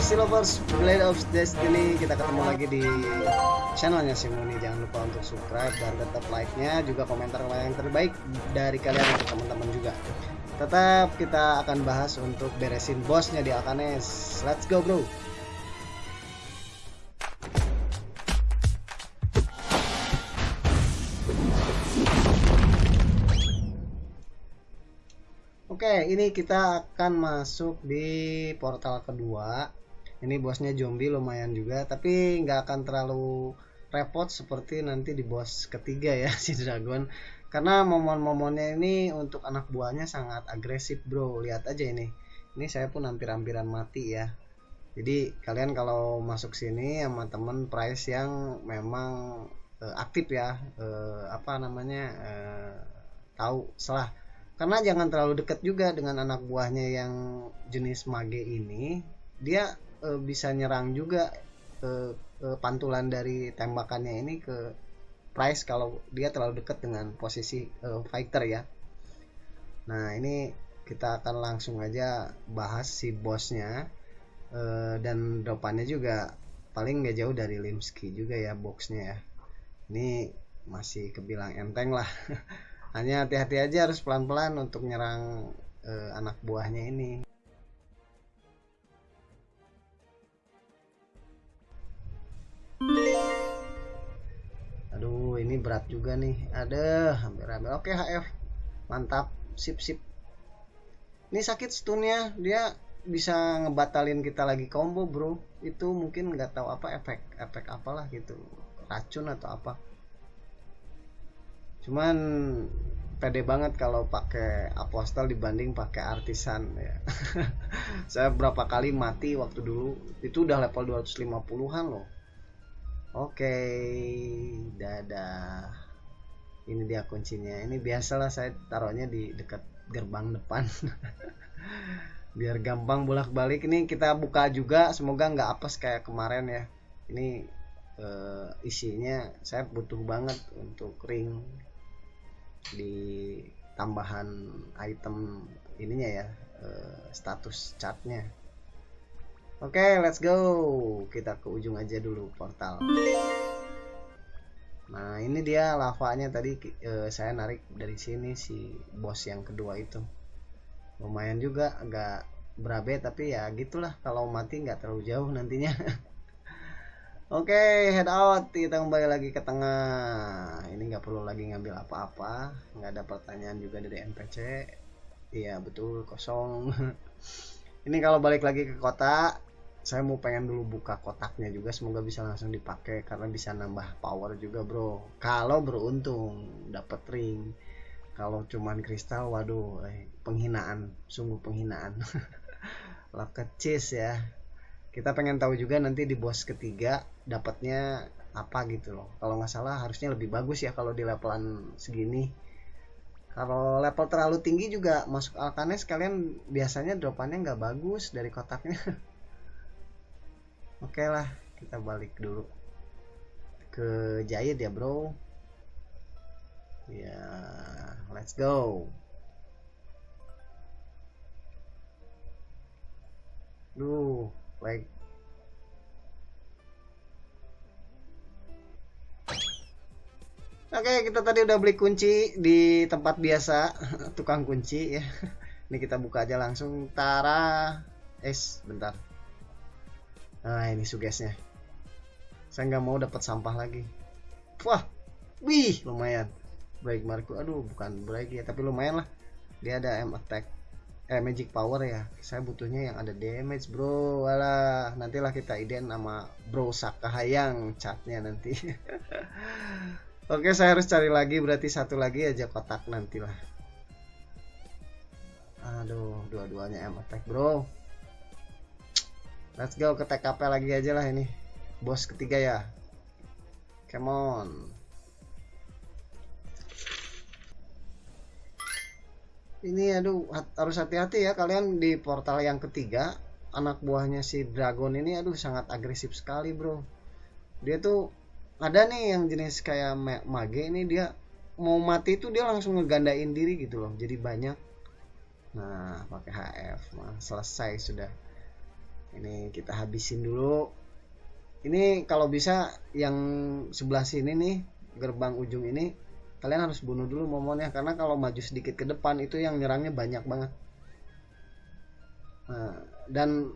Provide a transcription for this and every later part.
Silovers Blade of Destiny. Kita ketemu lagi di channelnya Simoni. Jangan lupa untuk subscribe dan tetap like-nya. Juga komentar yang terbaik dari kalian untuk teman-teman juga. Tetap kita akan bahas untuk beresin bosnya di Alkanes. Let's go bro. Oke, ini kita akan masuk di portal kedua. Ini bosnya zombie lumayan juga, tapi nggak akan terlalu repot seperti nanti di bos ketiga ya si dragon. Karena momon-momonnya ini untuk anak buahnya sangat agresif bro. Lihat aja ini. Ini saya pun hampir-hampiran mati ya. Jadi kalian kalau masuk sini sama temen price yang memang uh, aktif ya, uh, apa namanya uh, tahu salah karena jangan terlalu dekat juga dengan anak buahnya yang jenis mage ini dia e, bisa nyerang juga e, e, pantulan dari tembakannya ini ke price kalau dia terlalu dekat dengan posisi e, fighter ya. Nah ini kita akan langsung aja bahas si bosnya e, dan dropannya juga paling nggak jauh dari Limski juga ya boxnya ya. Ini masih kebilang enteng lah. Hanya hati-hati aja harus pelan-pelan untuk nyerang uh, anak buahnya ini ini berat juga nih. Ada hampir-hampir oke HF mantap. Sip sip. Ini sakit stunnya. Dia bisa ngebatalin kita lagi combo bro. Itu mungkin nggak tahu apa efek efek apalah gitu. Racun atau apa. Cuman pede banget kalau pakai apostel dibanding pakai artisan ya. Saya berapa kali mati waktu dulu. Itu udah level 250-an loh oke dadah. Ini dia kuncinya. Ini biasalah saya taruhnya di dekat gerbang depan. Biar gampang bolak-balik. Ini kita buka juga. Semoga nggak apes kayak kemarin ya. Ini uh, isinya saya butuh banget untuk ring di tambahan item ininya ya uh, status chartnya oke okay, let's go kita ke ujung aja dulu portal nah ini dia lavanya tadi uh, saya narik dari sini si bos yang kedua itu lumayan juga agak berabe tapi ya gitulah kalau mati nggak terlalu jauh nantinya Oke, okay, head out. Kita kembali lagi ke tengah. Ini nggak perlu lagi ngambil apa-apa. Nggak ada pertanyaan juga dari NPC. Iya, betul, kosong. Ini kalau balik lagi ke kota, saya mau pengen dulu buka kotaknya juga. Semoga bisa langsung dipakai karena bisa nambah power juga, bro. Kalau beruntung dapat ring. Kalau cuman kristal, waduh, eh, penghinaan. Sungguh penghinaan. Lah kecis ya kita pengen tahu juga nanti di bos ketiga dapatnya apa gitu loh kalau nggak salah harusnya lebih bagus ya kalau di levelan segini kalau level terlalu tinggi juga masuk Alkanes kalian biasanya dropannya nggak bagus dari kotaknya oke okay lah kita balik dulu ke Jahit ya bro ya let's go Duh, like Oke, kita tadi udah beli kunci di tempat biasa, tukang kunci ya. Ini kita buka aja langsung. Tara, es, bentar. Nah, ini sugesnya. Saya nggak mau dapat sampah lagi. Wah, wih, lumayan. Break Marco, aduh, bukan break ya, tapi lumayan lah. Dia ada M attack eh magic power ya saya butuhnya yang ada damage bro walah nantilah kita iden sama bro Sakahayang catnya nanti oke saya harus cari lagi berarti satu lagi aja kotak nantilah aduh dua-duanya M attack bro let's go ke TKP lagi aja lah ini. Bos ketiga ya. Come on. Ini aduh harus hati-hati ya. Kalian di portal yang ketiga anak buahnya si dragon ini aduh sangat agresif sekali bro. Dia tuh ada nih yang jenis kayak mage ini dia mau mati tuh dia langsung ngegandain diri gitu loh. Jadi banyak. Nah pakai HF nah, selesai sudah ini kita habisin dulu. Ini kalau bisa yang sebelah sini nih gerbang ujung ini kalian harus bunuh dulu momonnya karena kalau maju sedikit ke depan itu yang nyerangnya banyak banget. Nah, dan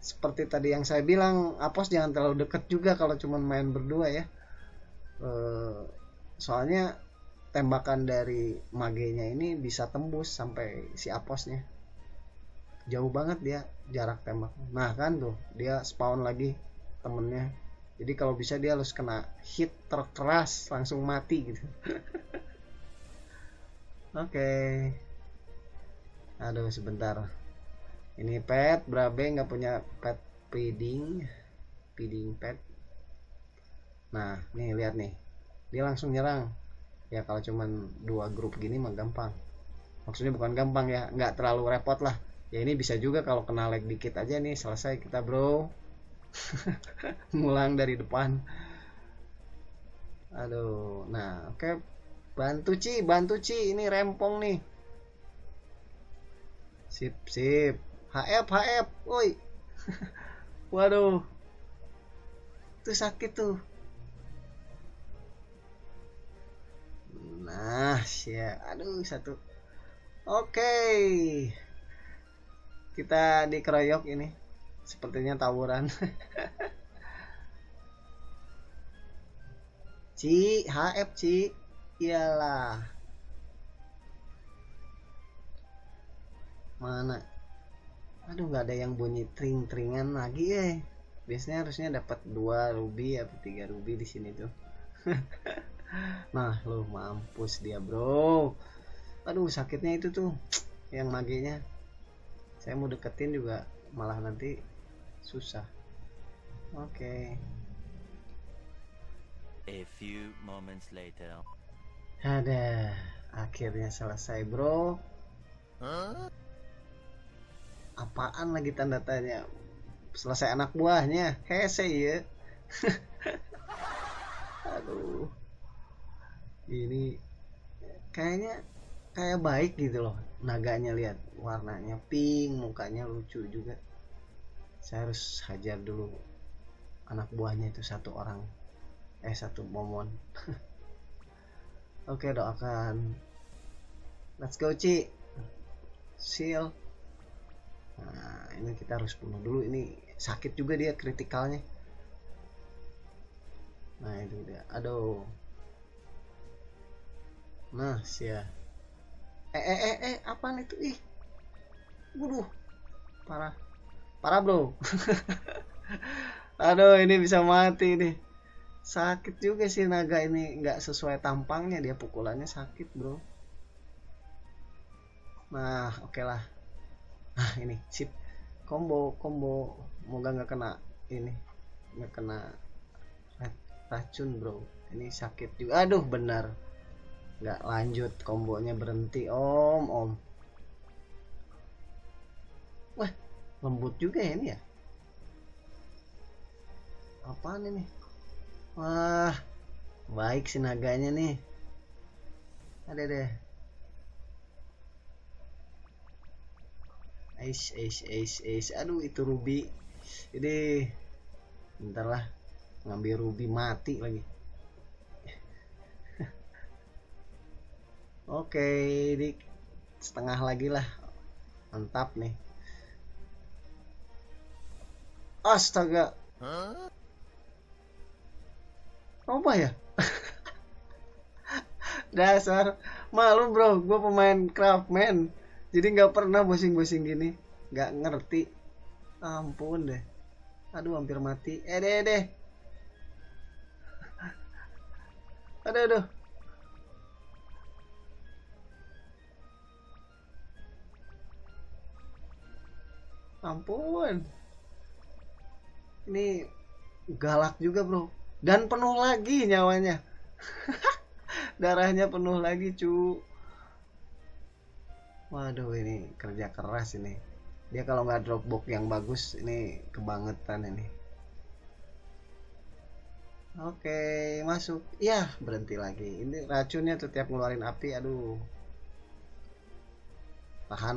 seperti tadi yang saya bilang apos jangan terlalu dekat juga kalau cuma main berdua ya. E, soalnya tembakan dari magenya ini bisa tembus sampai si aposnya jauh banget dia jarak tembak. Nah kan tuh dia spawn lagi temennya. Jadi kalau bisa dia harus kena hit terkeras langsung mati gitu. Oke. Okay. aduh sebentar. Ini pet brabe nggak punya pet feeding. Feeding pet. Nah nih lihat nih. Dia langsung nyerang. Ya kalau cuman dua grup gini mah gampang. Maksudnya bukan gampang ya nggak terlalu repot lah ya ini bisa juga kalau kena lag dikit aja nih selesai kita bro. Ngulang dari depan. Aduh nah oke. Okay. bantu Ci bantu Ci. Ini rempong nih. Sip sip. HF HF woi. Waduh. Itu sakit tuh. Nah, ya, aduh satu. Oke. Okay. Kita dikeroyok ini. Sepertinya tawuran. Ci, HF Ci. Iyalah. Mana? Aduh, nggak ada yang bunyi tring-tringan lagi ya. Biasanya harusnya dapat dua ruby atau tiga ruby di sini tuh. nah lu mampus dia bro aduh sakitnya itu tuh yang maginya saya mau deketin juga malah nanti susah. Oke. Okay. a few moments later. Ada. Akhirnya selesai bro. Huh? apaan lagi tanda tanya? Selesai anak buahnya. Hese ya aduh. Ini kayaknya kayak baik gitu loh naganya lihat warnanya pink mukanya lucu juga. Saya harus hajar dulu anak buahnya itu satu orang. Eh satu momon. Oke doakan. Let's go Ci. Seal. Nah ini kita harus bunuh dulu. Ini sakit juga dia kritikalnya. Nah itu dia. Aduh. Nah sia eh eh eh eh apaan itu? Ih. Waduh. Parah. Parah bro. Aduh ini bisa mati nih. Sakit juga sih naga ini. Nggak sesuai tampangnya. Dia pukulannya sakit bro. Nah oke okay lah. Nah ini. Sip. Combo combo. Moga nggak kena ini. Nggak kena racun bro. Ini sakit juga. Aduh benar nggak lanjut kombonya berhenti om om wah lembut juga ya ini ya apaan ini wah baik sih naganya nih ada deh Ace, ace, ace, ace. Aduh, itu Ruby. Ini bentar lah. Ngambil Ruby mati lagi. Oke, di setengah lagi lah. Mantap nih. Astaga. Apa ya? Dasar malu bro, gue pemain craftman. Jadi nggak pernah bosing-bosing gini, nggak ngerti. Ampun deh. Aduh hampir mati. Eh deh deh. Aduh aduh. Ampun. Ini galak juga bro. Dan penuh lagi nyawanya. Darahnya penuh lagi cu. Waduh ini kerja keras ini. Dia kalau nggak drop box yang bagus ini kebangetan ini. Oke masuk. Ya berhenti lagi. Ini racunnya tuh tiap ngeluarin api aduh. Tahan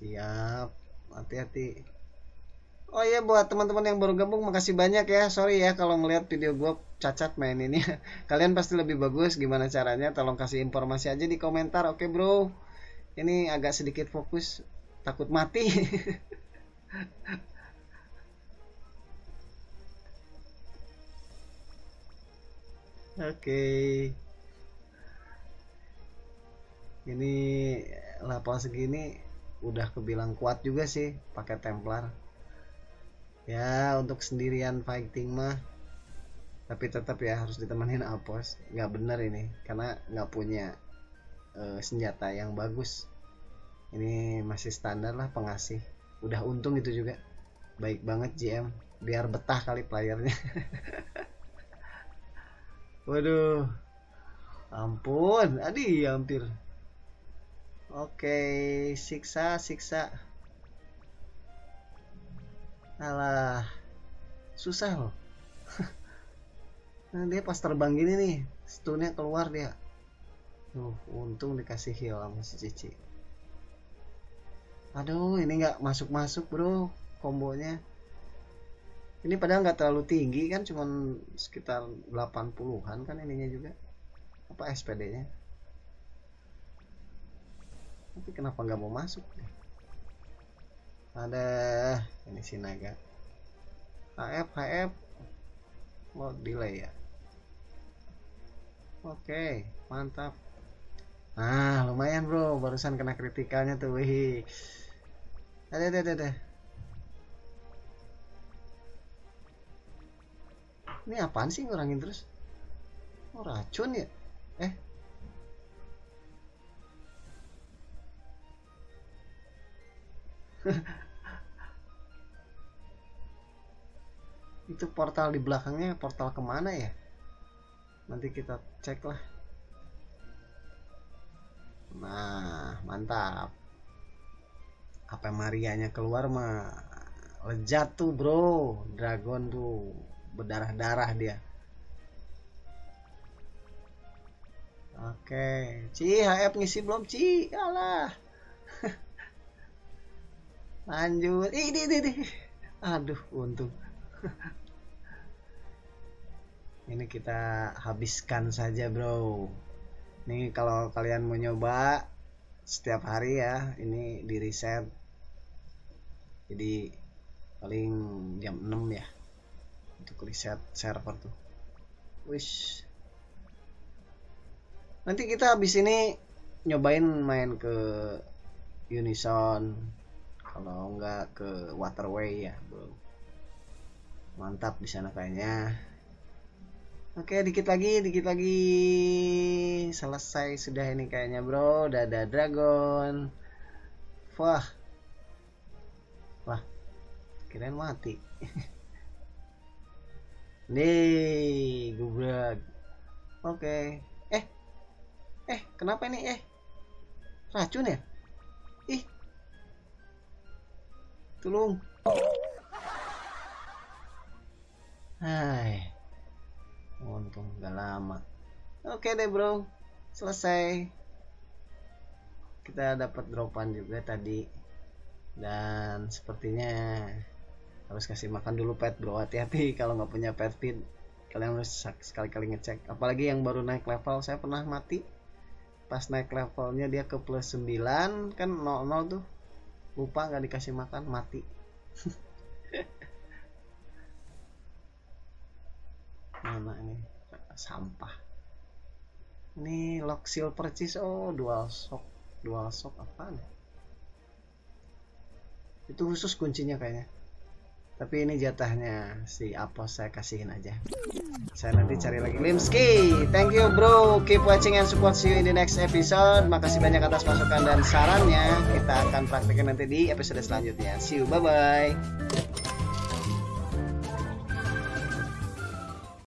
siap hati-hati Oh iya buat teman-teman yang baru gabung makasih banyak ya. Sorry ya kalau ngeliat video gue cacat main ini. Kalian pasti lebih bagus gimana caranya? Tolong kasih informasi aja di komentar. Oke, Bro. Ini agak sedikit fokus takut mati. Oke. Ini level segini udah kebilang kuat juga sih pakai Templar. Ya, untuk sendirian fighting mah tapi tetap ya harus ditemenin Apos. Nggak bener ini karena nggak punya uh, senjata yang bagus. Ini masih standar lah pengasih. Udah untung itu juga. Baik banget GM biar betah kali playernya. Waduh. Ampun, adi hampir. Oke, siksa, siksa. Alah. Susah loh. nah, dia pas terbang gini nih, stunnya keluar dia. Tuh, untung dikasih heal sama si Cici. Aduh, ini nggak masuk-masuk, Bro, kombonya ini padahal nggak terlalu tinggi kan cuman sekitar 80-an kan ininya juga apa SPD nya tapi kenapa nggak mau masuk ada ini si naga. HF HF mau delay ya? Oke mantap. Nah lumayan bro. Barusan kena kritikalnya tuh wih. Ada ada ada. Ini apaan sih ngurangin terus? Oh racun ya? Eh itu portal di belakangnya portal ke mana ya? Nanti kita cek lah. Nah mantap. Apa Marianya keluar mah lejat tuh bro. Dragon tuh berdarah-darah dia. Oke, Ci, HF ngisi belum, Ci? Alah. Lanjut. Ih, ini, ini. Aduh, untung. ini kita habiskan saja, Bro. Nih kalau kalian mau nyoba setiap hari ya, ini di reset. Jadi paling jam 6 ya untuk riset server tuh wish nanti kita habis ini nyobain main ke Unison kalau enggak ke Waterway ya bro mantap di sana kayaknya oke dikit lagi dikit lagi selesai sudah ini kayaknya bro dada dragon wah wah kirain mati Nih, gubrak. Oke. Eh. Eh, kenapa ini? Eh. Racun ya? Tolong. Hai. Untung gak lama. Oke deh, Bro. Selesai. Kita dapat dropan juga tadi. Dan sepertinya harus kasih makan dulu pet bro hati-hati kalau nggak punya pet feed kalian harus sekali-kali ngecek apalagi yang baru naik level saya pernah mati pas naik levelnya dia ke plus 9 kan 00 tuh lupa nggak dikasih makan mati. Mana ini sampah. Ini lock seal purchase oh dual shock. Dual shock apa nih itu khusus kuncinya kayaknya tapi ini jatahnya si Apos saya kasihin aja. Saya nanti cari lagi. Limski thank you bro. Keep watching and support. See you in the next episode. Makasih banyak atas masukan dan sarannya. Kita akan praktekin nanti di episode selanjutnya. See you bye bye